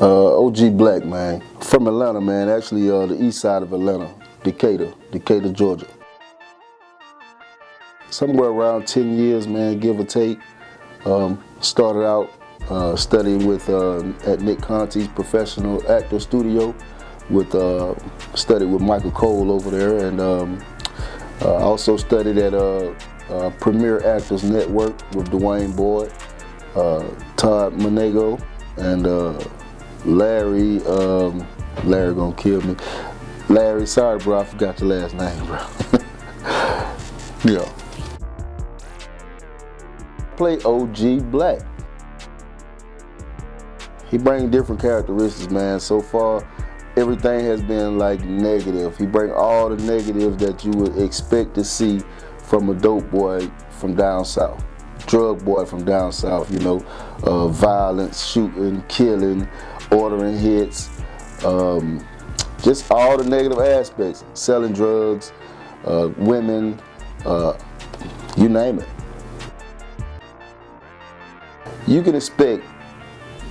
Uh, OG Black, man. From Atlanta, man. Actually, uh, the east side of Atlanta, Decatur, Decatur, Georgia. Somewhere around 10 years, man, give or take. Um, started out uh, studying with uh, at Nick Conti's professional actor studio. With uh, studied with Michael Cole over there, and um, uh, also studied at Premier Actors Network with Dwayne Boyd, Todd Monago, and Larry, um, Larry gonna kill me. Larry, sorry bro, I forgot your last name, bro. yeah. Play OG Black. He bring different characteristics, man. So far, everything has been like negative. He bring all the negatives that you would expect to see from a dope boy from down south drug boy from down south, you know, uh, violence, shooting, killing, ordering hits, um, just all the negative aspects, selling drugs, uh, women, uh, you name it. You can expect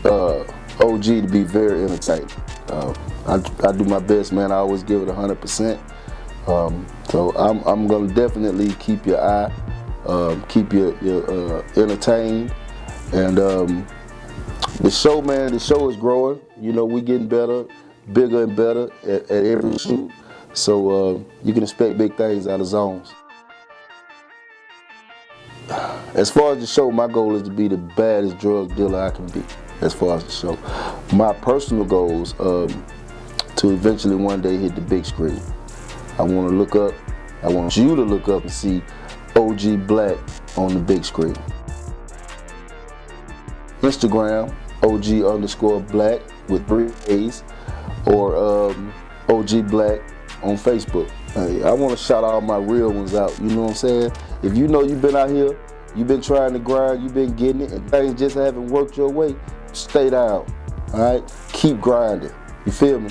uh, OG to be very entertaining. Uh, I, I, do my best, man. I always give it 100%. Um, so I'm, I'm going to definitely keep your eye um, keep you, uh, entertained. And um, the show, man, the show is growing. You know, we're getting better, bigger and better at, at every shoot. So uh, you can expect big things out of Zones. As far as the show, my goal is to be the baddest drug dealer I can be, as far as the show. My personal goals, um, to eventually one day hit the big screen. I want to look up, I want you to look up and see OG Black on the big screen. Instagram, OG underscore Black with three A's, or um, OG Black on Facebook. Hey, I want to shout all my real ones out, you know what I'm saying? If you know you've been out here, you've been trying to grind, you've been getting it, and things just haven't worked your way, stay down, all right? Keep grinding, you feel me?